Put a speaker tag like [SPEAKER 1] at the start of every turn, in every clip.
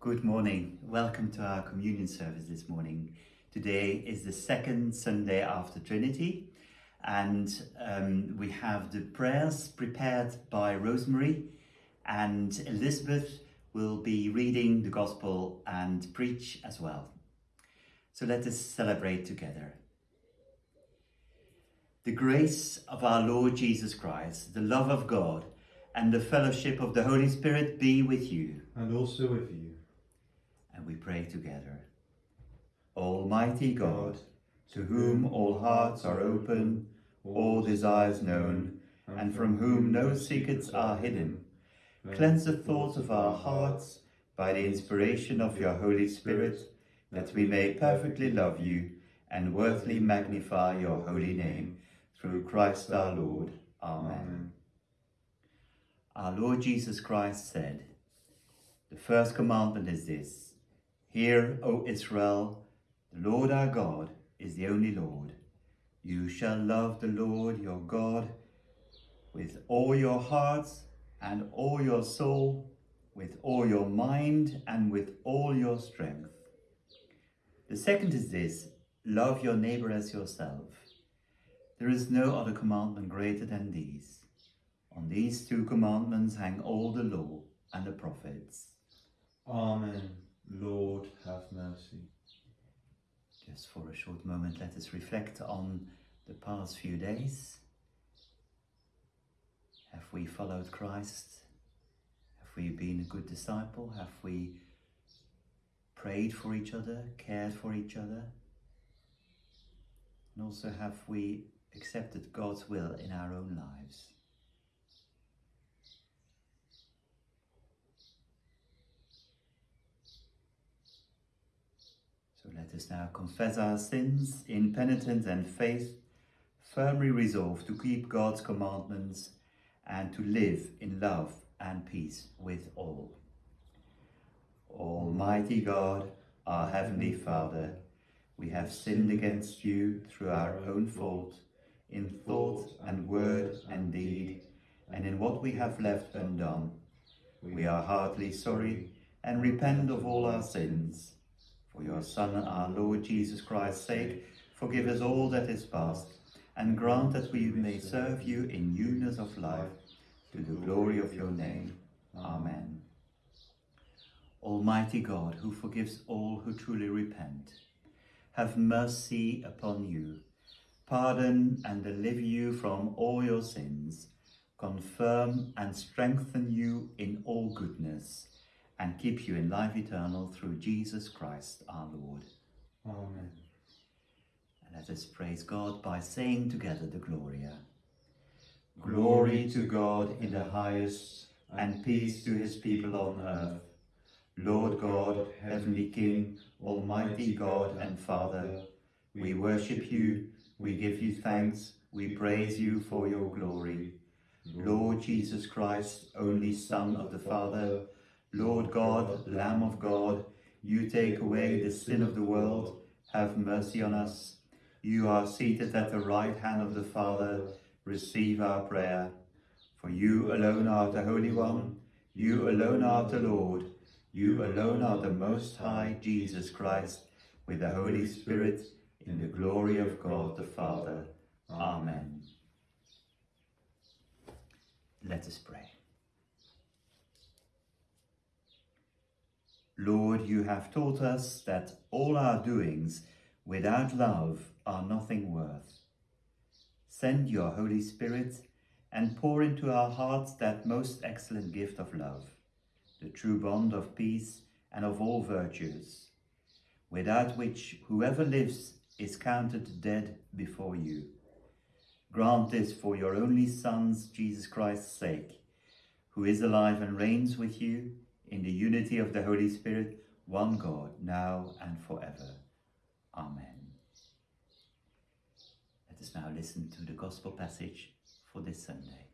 [SPEAKER 1] Good morning. Welcome to our communion service this morning. Today is the second Sunday after Trinity, and um, we have the prayers prepared by Rosemary, and Elizabeth will be reading the Gospel and preach as well. So let us celebrate together. The grace of our Lord Jesus Christ, the love of God, and the fellowship of the Holy Spirit be with you.
[SPEAKER 2] And also with you.
[SPEAKER 1] And we pray together. Almighty God, to whom all hearts are open, all desires known, and from whom no secrets are hidden, cleanse the thoughts of our hearts by the inspiration of your Holy Spirit, that we may perfectly love you and worthily magnify your holy name through Christ our Lord. Amen. Our Lord Jesus Christ said, The first commandment is this Hear, O Israel, the Lord our God is the only Lord. You shall love the Lord your God with all your hearts and all your soul, with all your mind and with all your strength. The second is this love your neighbor as yourself. There is no other commandment greater than these. On these two commandments hang all the law and the prophets.
[SPEAKER 2] Amen. Lord, have mercy.
[SPEAKER 1] Just for a short moment, let us reflect on the past few days. Have we followed Christ? Have we been a good disciple? Have we prayed for each other, cared for each other? And also, have we accepted God's will in our own lives? So let us now confess our sins in penitence and faith, firmly resolved to keep God's commandments and to live in love and peace with all. Almighty God, our Heavenly Father, we have sinned against you through our own fault, in thought and word and deed, and in what we have left undone. We are heartily sorry and repent of all our sins. For your Son, our Lord Jesus Christ's sake, forgive us all that is past, and grant that we may serve you in newness of life, to the glory of your name. Amen. Almighty God, who forgives all who truly repent, have mercy upon you, pardon and deliver you from all your sins, confirm and strengthen you in all goodness, and keep you in life eternal through Jesus Christ our Lord.
[SPEAKER 2] Amen.
[SPEAKER 1] And let us praise God by saying together the Gloria. Glory to God in the highest, and peace to his people on earth. Lord God, Heavenly King, Almighty God and Father, we worship you, we give you thanks, we praise you for your glory. Lord Jesus Christ, only Son of the Father, Lord God, Lamb of God, you take away the sin of the world, have mercy on us. You are seated at the right hand of the Father, receive our prayer. For you alone are the Holy One, you alone are the Lord, you alone are the Most High Jesus Christ, with the Holy Spirit, in the glory of God the Father. Amen. Let us pray. Lord, you have taught us that all our doings without love are nothing worth. Send your Holy Spirit and pour into our hearts that most excellent gift of love, the true bond of peace and of all virtues, without which whoever lives is counted dead before you. Grant this for your only Son's Jesus Christ's sake, who is alive and reigns with you in the unity of the Holy Spirit, one God, now and forever. Amen. Let us now listen to the Gospel passage for this Sunday.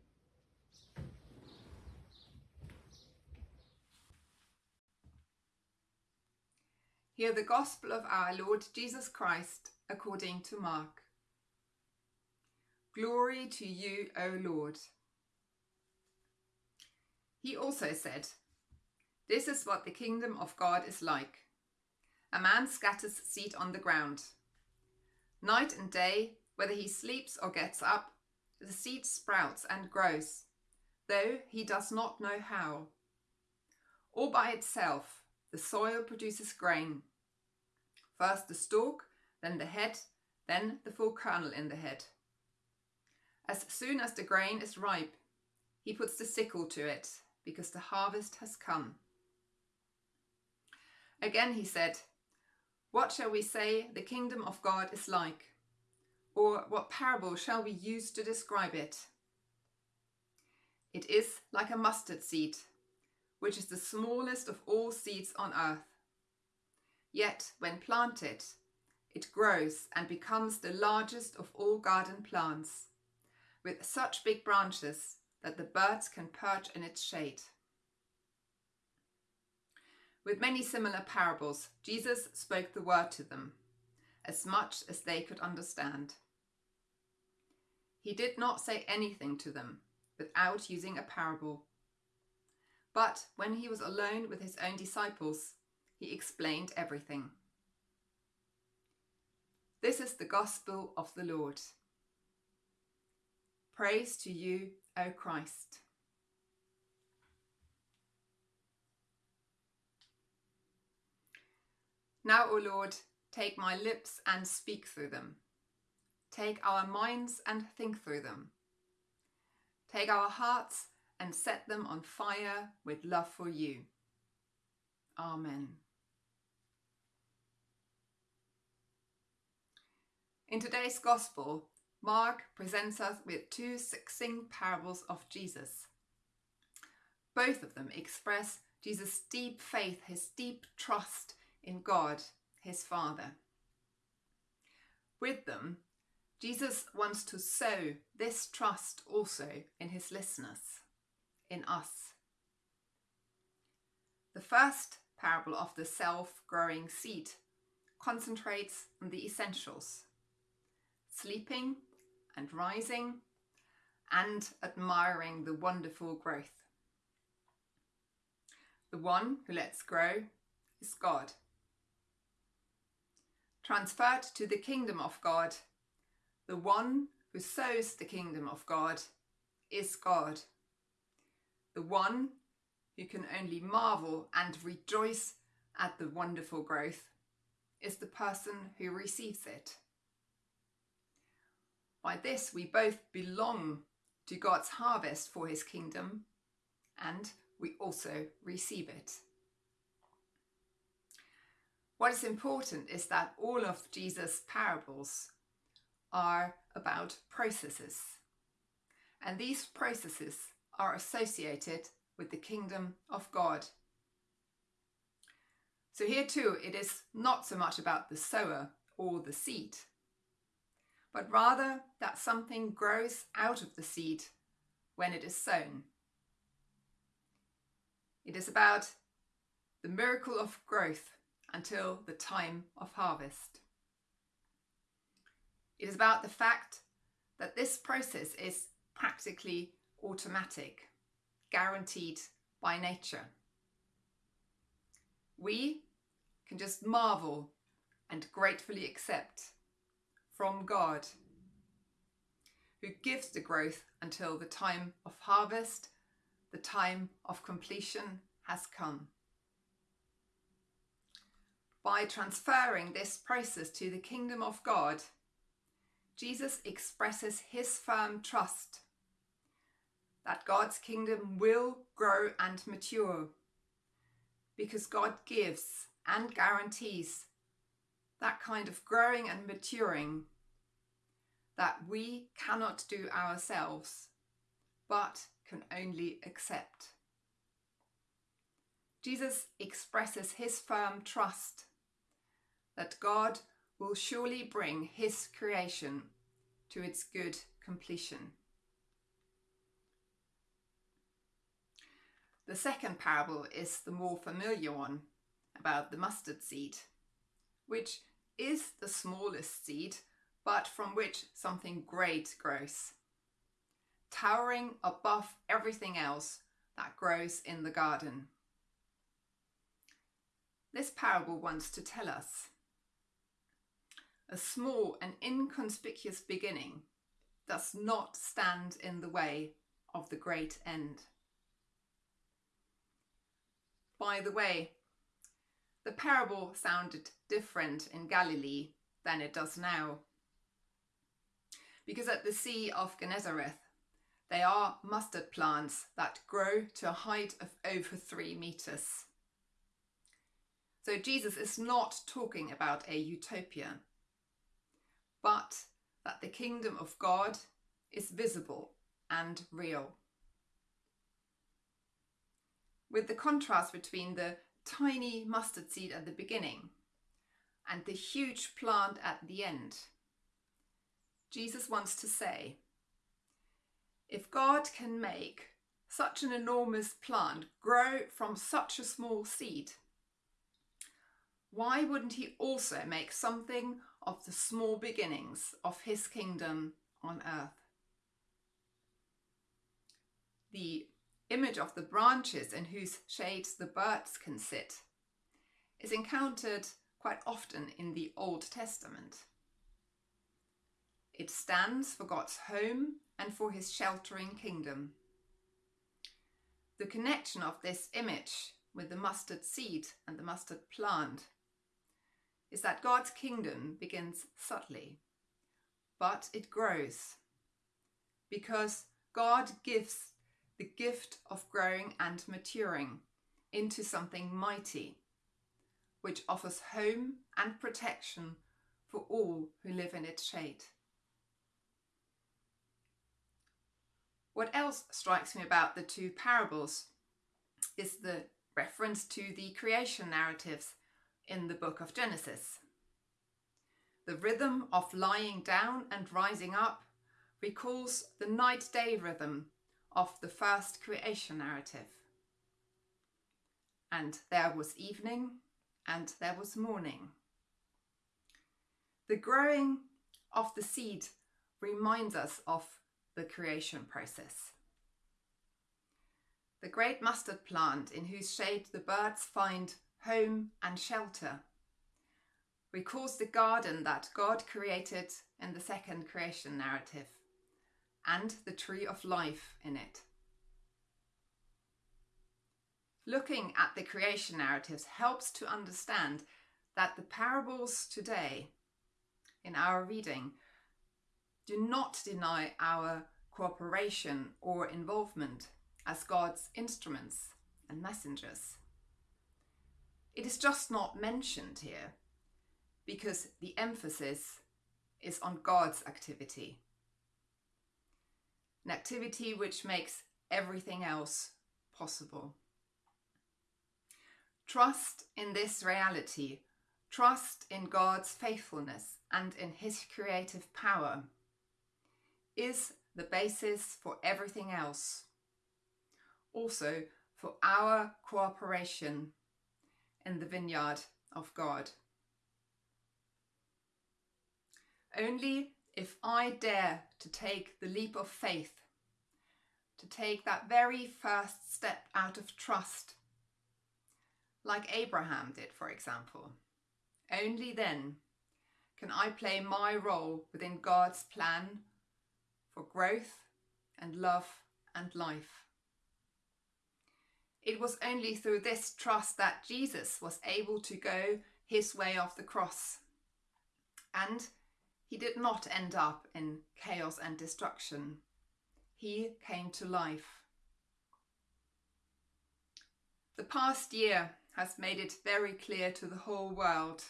[SPEAKER 3] Hear the Gospel of our Lord Jesus Christ according to Mark. Glory to you, O Lord. He also said, This is what the kingdom of God is like. A man scatters seed on the ground. Night and day, whether he sleeps or gets up, the seed sprouts and grows, though he does not know how. All by itself, the soil produces grain. First the stalk, then the head, then the full kernel in the head. As soon as the grain is ripe, he puts the sickle to it, because the harvest has come. Again he said, What shall we say the kingdom of God is like? Or what parable shall we use to describe it? It is like a mustard seed, which is the smallest of all seeds on earth. Yet, when planted, it grows and becomes the largest of all garden plants, with such big branches that the birds can perch in its shade. With many similar parables, Jesus spoke the word to them, as much as they could understand. He did not say anything to them without using a parable. But when he was alone with his own disciples, he explained everything. This is the gospel of the Lord. Praise to you, O Christ. Now, O Lord, take my lips and speak through them. Take our minds and think through them. Take our hearts and set them on fire with love for you. Amen. In today's Gospel, Mark presents us with two succinct parables of Jesus. Both of them express Jesus' deep faith, his deep trust in God, his Father. With them, Jesus wants to sow this trust also in his listeners, in us. The first parable of the self growing seed concentrates on the essentials sleeping and rising and admiring the wonderful growth. The one who lets grow is God. Transferred to the kingdom of God, the one who sows the kingdom of God is God. The one who can only marvel and rejoice at the wonderful growth is the person who receives it. By this, we both belong to God's harvest for his kingdom and we also receive it. What is important is that all of Jesus' parables are about processes, and these processes are associated with the kingdom of God. So, here too, it is not so much about the sower or the seed, but rather that something grows out of the seed when it is sown. It is about the miracle of growth until the time of harvest. It is about the fact that this process is practically automatic, guaranteed by nature. We can just marvel and gratefully accept from God, who gives the growth until the time of harvest, the time of completion has come. By transferring this process to the kingdom of God, Jesus expresses his firm trust that God's kingdom will grow and mature because God gives and guarantees that kind of growing and maturing that we cannot do ourselves, but can only accept. Jesus expresses his firm trust that God will surely bring his creation to its good completion. The second parable is the more familiar one about the mustard seed which is the smallest seed, but from which something great grows, towering above everything else that grows in the garden. this parable wants to tell us. A small and inconspicuous beginning does not stand in the way of the great end. By the way, the parable sounded different in Galilee than it does now. Because at the Sea of Gennesareth, they are mustard plants that grow to a height of over three meters. So Jesus is not talking about a utopia, but that the kingdom of God is visible and real. With the contrast between the tiny mustard seed at the beginning and the huge plant at the end, Jesus wants to say if God can make such an enormous plant grow from such a small seed, why wouldn't he also make something of the small beginnings of his kingdom on earth? The image of the branches in whose shades the birds can sit is encountered quite often in the Old Testament. It stands for God's home and for his sheltering kingdom. The connection of this image with the mustard seed and the mustard plant is that God's kingdom begins subtly, but it grows because God gives the gift of growing and maturing into something mighty, which offers home and protection for all who live in its shade. What else strikes me about the two parables is the reference to the creation narratives in the book of Genesis. The rhythm of lying down and rising up recalls the night day rhythm of the first creation narrative. And there was evening and there was morning. The growing of the seed reminds us of the creation process. The great mustard plant in whose shade the birds find home and shelter recalls the garden that God created in the second creation narrative and the tree of life in it. Looking at the creation narratives helps to understand that the parables today in our reading do not deny our cooperation or involvement as God's instruments and messengers. It is just not mentioned here because the emphasis is on God's activity. An activity which makes everything else possible. Trust in this reality, trust in God's faithfulness and in His creative power is the basis for everything else. Also, for our cooperation in the vineyard of God. Only if I dare to take the leap of faith, to take that very first step out of trust, like Abraham did, for example, only then can I play my role within God's plan for growth and love and life. It was only through this trust that Jesus was able to go his way of the cross. And he did not end up in chaos and destruction. He came to life. The past year has made it very clear to the whole world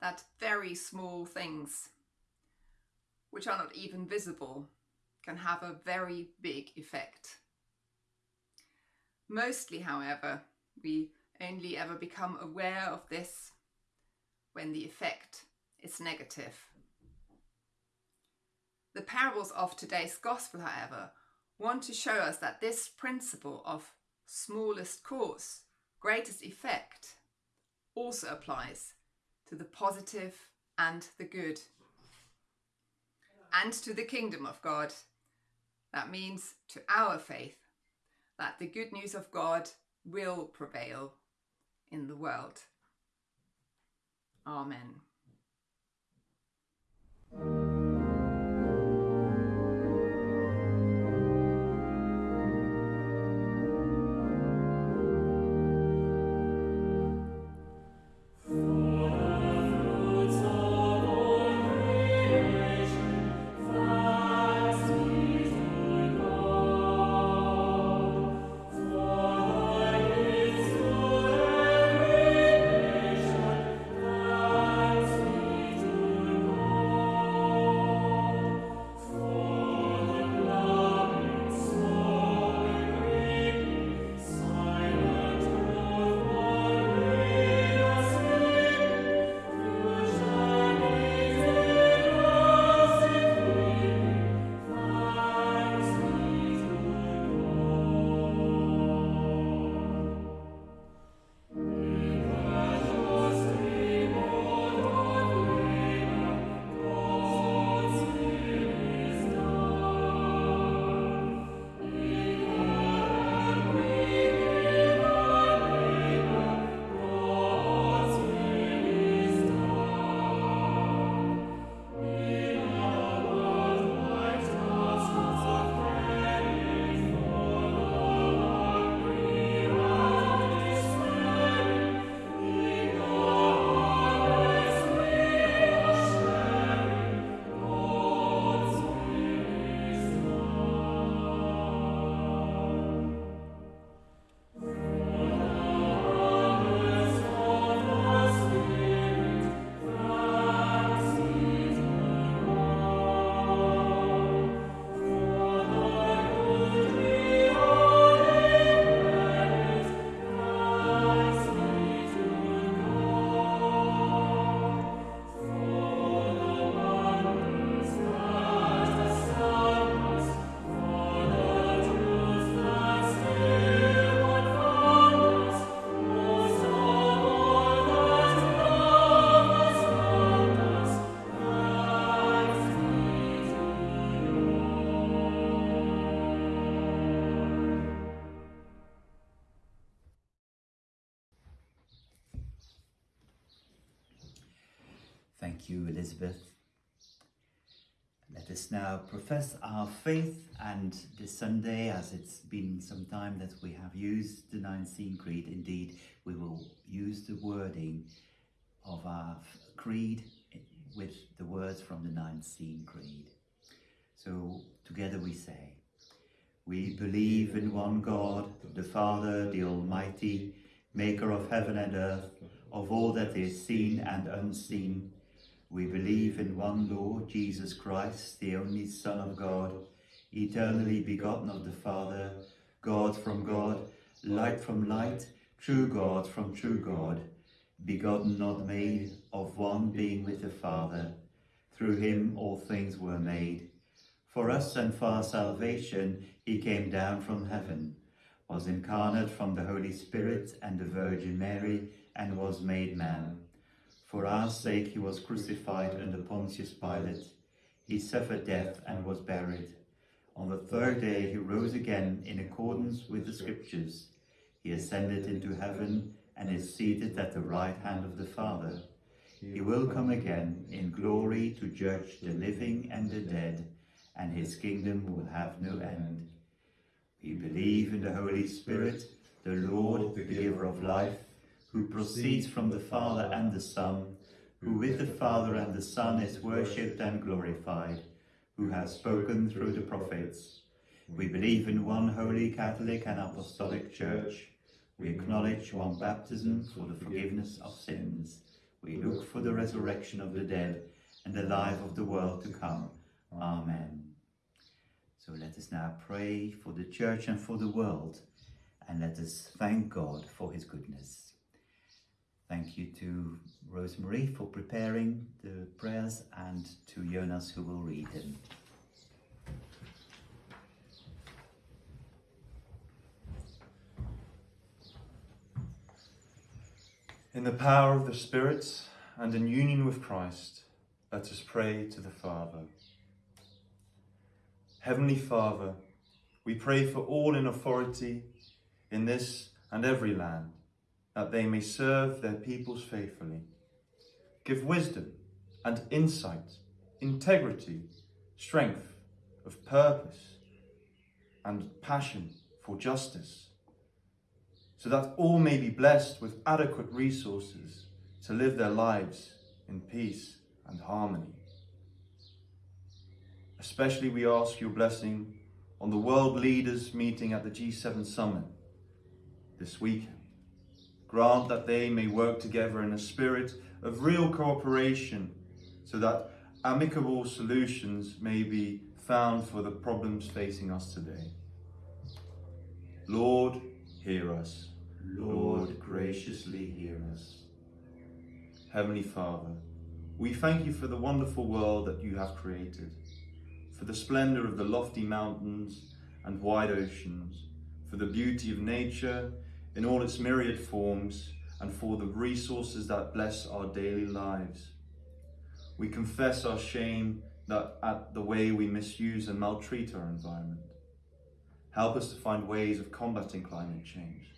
[SPEAKER 3] that very small things which are not even visible, can have a very big effect. Mostly, however, we only ever become aware of this when the effect is negative. The parables of today's Gospel, however, want to show us that this principle of smallest cause, greatest effect also applies to the positive and the good and to the kingdom of God. That means to our faith that the good news of God will prevail in the world. Amen.
[SPEAKER 1] Thank you, Elizabeth. Let us now profess our faith, and this Sunday, as it's been some time that we have used the Nicene Creed, indeed, we will use the wording of our creed with the words from the Nicene Creed. So, together we say, We believe in one God, the Father, the Almighty, maker of heaven and earth, of all that is seen and unseen. We believe in one Lord Jesus Christ, the only Son of God, eternally begotten of the Father, God from God, light from light, true God from true God, begotten not made, of one being with the Father. Through him all things were made. For us and for our salvation he came down from heaven, was incarnate from the Holy Spirit and the Virgin Mary, and was made man. For our sake he was crucified under Pontius Pilate. He suffered death and was buried. On the third day he rose again in accordance with the Scriptures. He ascended into heaven and is seated at the right hand of the Father. He will come again in glory to judge the living and the dead, and his kingdom will have no end. We believe in the Holy Spirit, the Lord, the giver of life, who proceeds from the Father and the Son, who with the Father and the Son is worshipped and glorified, who has spoken through the prophets. We believe in one holy Catholic and Apostolic Church. We acknowledge one baptism for the forgiveness of sins. We look for the resurrection of the dead and the life of the world to come. Amen. So let us now pray for the Church and for the world, and let us thank God for his goodness. Thank you to Rosemary for preparing the prayers and to Jonas who will read them.
[SPEAKER 2] In the power of the Spirit and in union with Christ, let us pray to the Father. Heavenly Father, we pray for all in authority in this and every land, that they may serve their peoples faithfully. give wisdom and insight, integrity, strength of purpose, and passion for justice, so that all may be blessed with adequate resources to live their lives in peace and harmony. Especially we ask your blessing on the world leaders meeting at the G7 summit this weekend. Grant that they may work together in a spirit of real cooperation so that amicable solutions may be found for the problems facing us today. Lord, hear us.
[SPEAKER 1] Lord, graciously hear us.
[SPEAKER 2] Heavenly Father, we thank you for the wonderful world that you have created, for the splendor of the lofty mountains and wide oceans, for the beauty of nature in all its myriad forms, and for the resources that bless our daily lives. We confess our shame that at the way we misuse and maltreat our environment. Help us to find ways of combating climate change,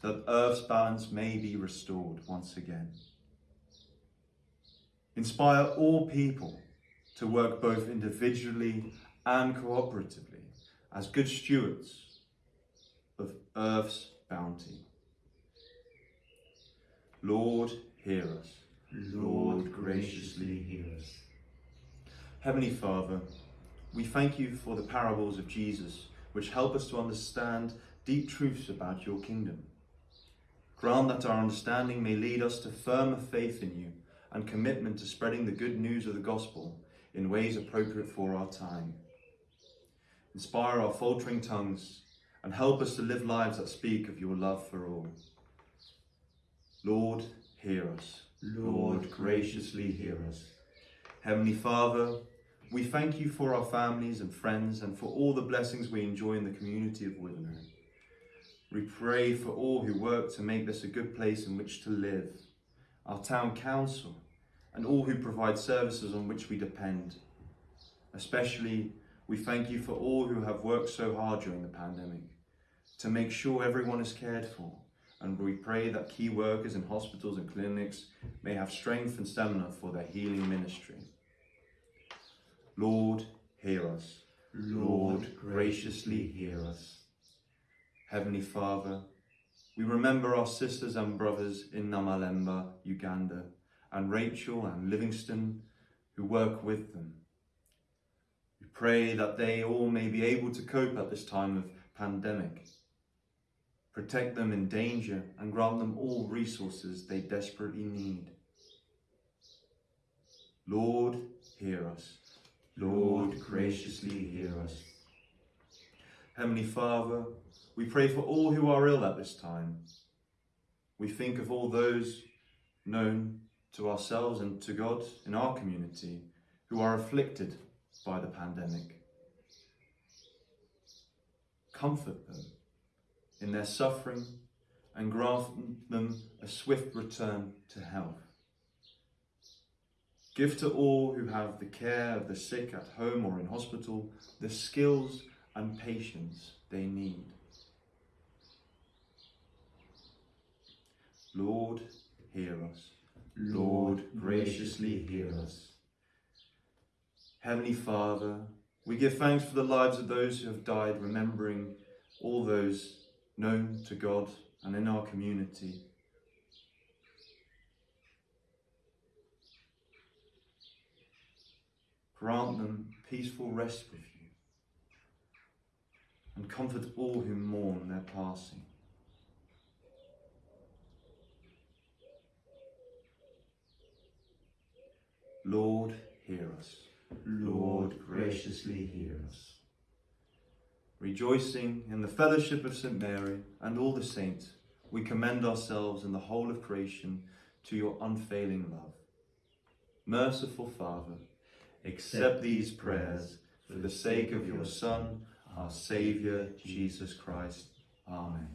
[SPEAKER 2] so that Earth's balance may be restored once again. Inspire all people to work both individually and cooperatively as good stewards of Earth's bounty. Lord, hear us.
[SPEAKER 1] Lord, graciously hear us.
[SPEAKER 2] Heavenly Father, we thank you for the parables of Jesus, which help us to understand deep truths about your kingdom. Grant that our understanding may lead us to firmer faith in you and commitment to spreading the good news of the gospel in ways appropriate for our time. Inspire our faltering tongues and help us to live lives that speak of your love for all. Lord, hear us.
[SPEAKER 1] Lord, graciously hear us.
[SPEAKER 2] Heavenly Father, we thank you for our families and friends and for all the blessings we enjoy in the community of Wivenhoe. We pray for all who work to make this a good place in which to live, our town council, and all who provide services on which we depend. Especially, we thank you for all who have worked so hard during the pandemic to make sure everyone is cared for. And we pray that key workers in hospitals and clinics may have strength and stamina for their healing ministry. Lord, hear us.
[SPEAKER 1] Lord, graciously hear us.
[SPEAKER 2] Heavenly Father, we remember our sisters and brothers in Namalemba, Uganda, and Rachel and Livingston who work with them. We pray that they all may be able to cope at this time of pandemic. Protect them in danger and grant them all resources they desperately need. Lord, hear us.
[SPEAKER 1] Lord, graciously hear us.
[SPEAKER 2] Heavenly Father, we pray for all who are ill at this time. We think of all those known to ourselves and to God in our community who are afflicted by the pandemic. Comfort them in their suffering and grant them a swift return to health. Give to all who have the care of the sick at home or in hospital the skills and patience they need. Lord, hear us.
[SPEAKER 1] Lord, graciously hear us.
[SPEAKER 2] Heavenly Father, we give thanks for the lives of those who have died, remembering all those known to God and in our community. Grant them peaceful rest with you and comfort all who mourn their passing. Lord, hear us.
[SPEAKER 1] Lord, graciously hear us.
[SPEAKER 2] Rejoicing in the fellowship of St. Mary and all the saints, we commend ourselves and the whole of creation to your unfailing love. Merciful Father, accept these prayers for the sake of your Son, our Saviour, Jesus Christ. Amen.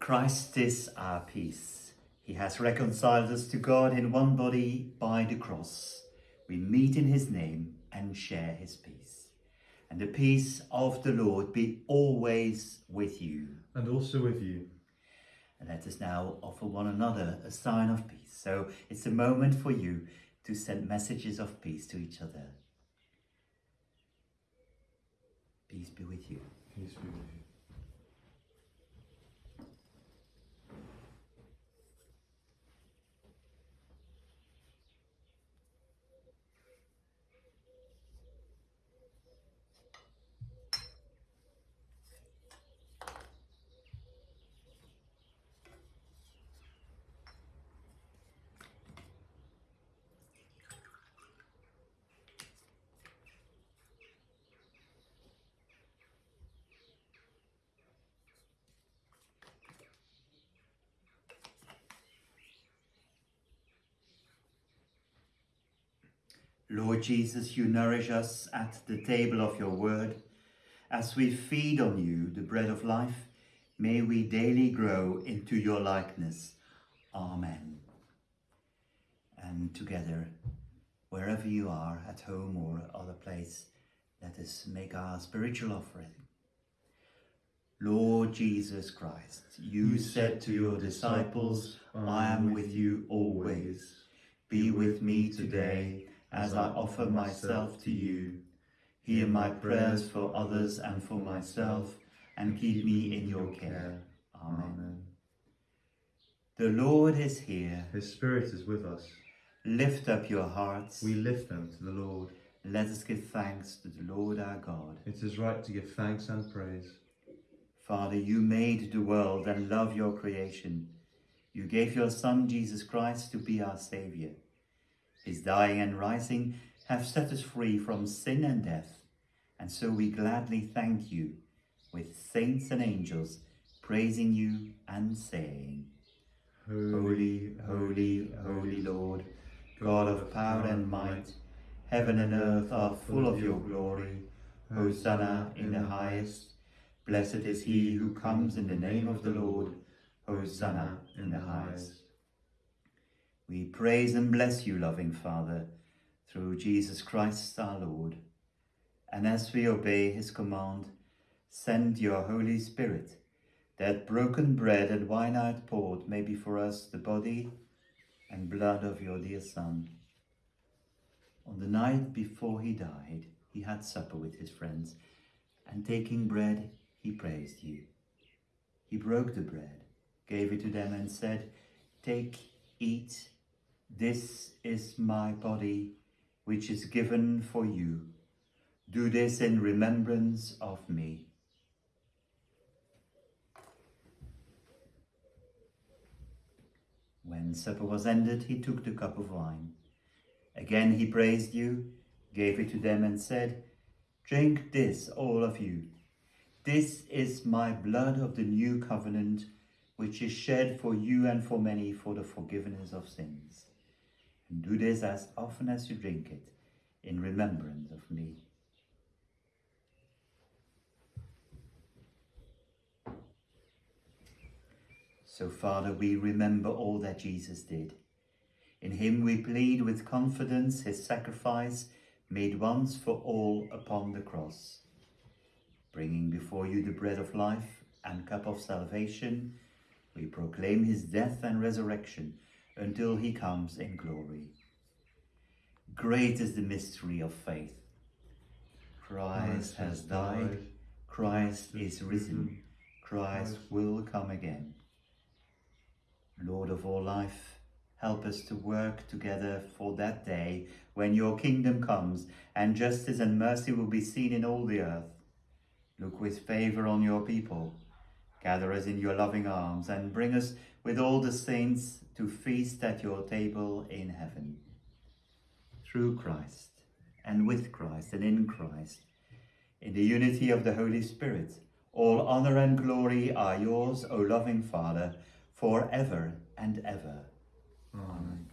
[SPEAKER 1] Christ is our peace. He has reconciled us to God in one body by the cross. We meet in his name and share his peace. And the peace of the Lord be always with you.
[SPEAKER 2] And also with you.
[SPEAKER 1] And let us now offer one another a sign of peace. So it's a moment for you to send messages of peace to each other. Peace be with you.
[SPEAKER 2] Peace be with you.
[SPEAKER 1] Lord Jesus, you nourish us at the table of your word. As we feed on you, the bread of life, may we daily grow into your likeness. Amen. And together, wherever you are, at home or other place, let us make our spiritual offering. Lord Jesus Christ, you,
[SPEAKER 2] You
[SPEAKER 1] said to your disciples, I am with you always. Be with me today as I offer myself to you. Hear my prayers for others and for myself, and keep me in your care. Amen. The Lord is here.
[SPEAKER 2] His Spirit is with us.
[SPEAKER 1] Lift up your hearts.
[SPEAKER 2] We lift them to the Lord.
[SPEAKER 1] Let us give thanks to the Lord our God.
[SPEAKER 2] It is right to give thanks and praise.
[SPEAKER 1] Father, you made the world and love your creation. You gave your Son, Jesus Christ, to be our Saviour. His dying and rising have set us free from sin and death, and so we gladly thank you with saints and angels praising you and saying, Holy, holy, holy Lord, God of power and might, heaven and earth are full of your glory. Hosanna in the highest. Blessed is he who comes in the name of the Lord. Hosanna in the highest. We praise and bless you, loving Father, through Jesus Christ our Lord. And as we obey his command, send your Holy Spirit, that broken bread and wine outpoured may be for us the body and blood of your dear Son. On the night before he died, he had supper with his friends, and taking bread, he praised you. He broke the bread, gave it to them, and said, Take, eat, this is my body, which is given for you. Do this in remembrance of me. When supper was ended, he took the cup of wine. Again he praised you, gave it to them, and said, Drink this, all of you. This is my blood of the new covenant, which is shed for you and for many for the forgiveness of sins. Do this as often as you drink it, in remembrance of me. So, Father, we remember all that Jesus did. In him we plead with confidence his sacrifice made once for all upon the cross. Bringing before you the bread of life and cup of salvation, we proclaim his death and resurrection until he comes in glory. Great is the mystery of faith. Christ has died, Christ is risen, Christ will come again. Lord of all life, help us to work together for that day when your kingdom comes and justice and mercy will be seen in all the earth. Look with favour on your people. Gather us in your loving arms and bring us with all the saints to feast at your table in heaven. Through Christ, and with Christ, and in Christ, in the unity of the Holy Spirit, all honour and glory are yours, O loving Father, for ever and ever.
[SPEAKER 2] Amen.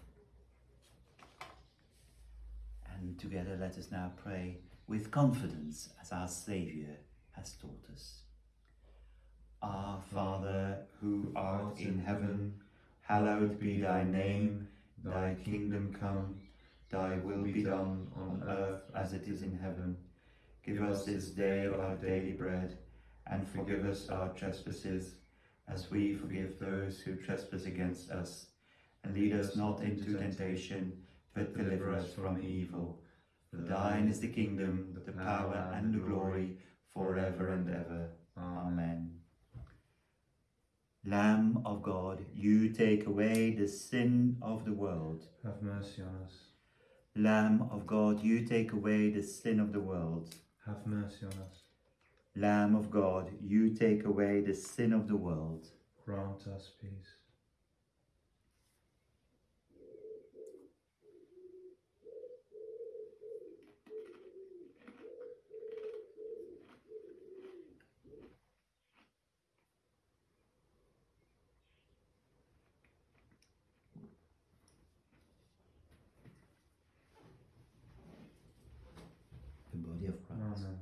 [SPEAKER 1] And together let us now pray with confidence as our Saviour has taught us. Our Father, who art in heaven, hallowed be thy name, thy kingdom come, thy will be done on earth as it is in heaven. Give us this day our daily bread, and forgive us our trespasses, as we forgive those who trespass against us. And lead us not into temptation, but deliver us from evil. For thine is the kingdom, the power, and the glory, forever and ever. Amen. Lamb of God, you take away the sin of the world.
[SPEAKER 2] Have mercy on us.
[SPEAKER 1] Lamb of God, you take away the sin of the world.
[SPEAKER 2] Have mercy on us.
[SPEAKER 1] Lamb of God, you take away the sin of the world.
[SPEAKER 2] Grant us peace.
[SPEAKER 1] The body of Christ.
[SPEAKER 2] Amen.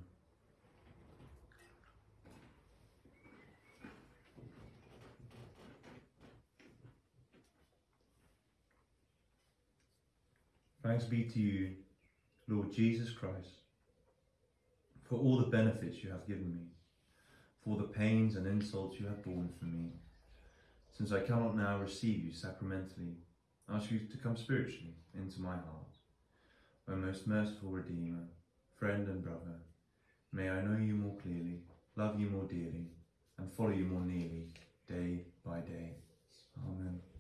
[SPEAKER 2] Thanks be to you, Lord Jesus Christ, for all the benefits you have given me, for the pains and insults you have borne for me. Since I cannot now receive you sacramentally, I ask you to come spiritually into my heart. O most merciful Redeemer, friend and brother, may I know you more clearly, love you more dearly, and follow you more nearly, day by day. Amen.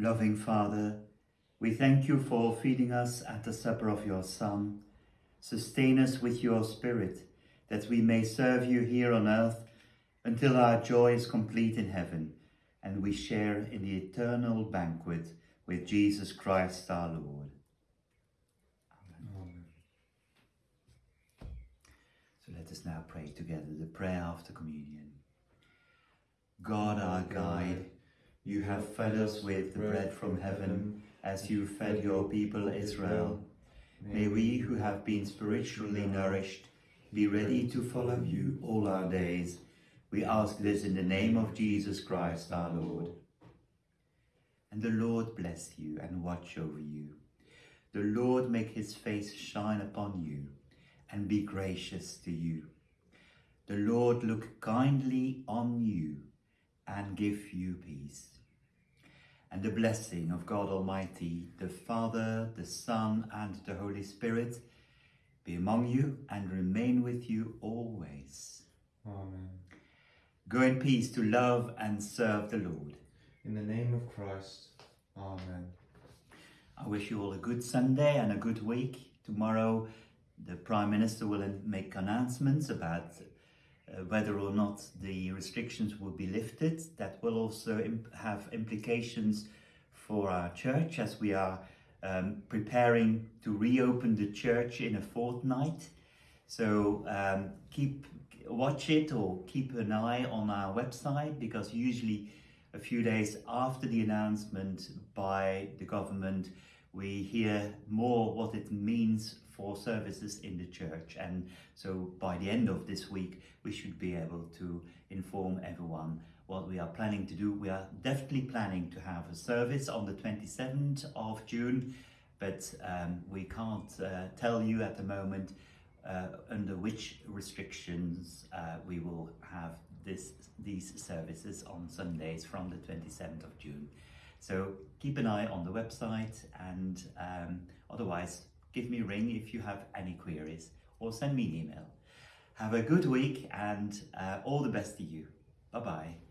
[SPEAKER 1] Loving Father, we thank you for feeding us at the supper of your Son. Sustain us with your Spirit, that we may serve you here on earth until our joy is complete in heaven and we share in the eternal banquet with Jesus Christ our Lord.
[SPEAKER 2] Amen.
[SPEAKER 1] So let us now pray together the prayer after communion. God our guide, you have fed us with the bread from heaven as you fed your people Israel. May we who have been spiritually nourished be ready to follow you all our days. We ask this in the name of Jesus Christ our Lord. And the Lord bless you and watch over you. The Lord make his face shine upon you and be gracious to you. The Lord look kindly on you and give you peace. And the blessing of God Almighty, the Father, the Son, and the Holy Spirit be among you and remain with you always.
[SPEAKER 2] Amen.
[SPEAKER 1] Go in peace to love and serve the Lord.
[SPEAKER 2] In the name of Christ. Amen.
[SPEAKER 1] I wish you all a good Sunday and a good week. Tomorrow, the Prime Minister will make announcements about uh, whether or not the restrictions will be lifted. That will also imp- have implications for our church as we are um, preparing to reopen the church in a fortnight. So um, keep watch it or keep an eye on our website because usually a few days after the announcement by the government we hear more what it means services in the church and so by the end of this week we should be able to inform everyone what we are planning to do we are definitely planning to have a service on the 27th of june but um, we can't uh, tell you at the moment uh, under which restrictions uh, we will have this these services on Sundays from the 27th of June. So keep an eye on the website and um, otherwise give me a ring if you have any queries or send me an email. Have a good week and uh, all the best to you. Bye bye.